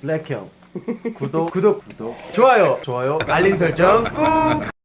블랙형. 구독. 구독. 구독. 좋아요. 좋아요. 알림 설정 꾹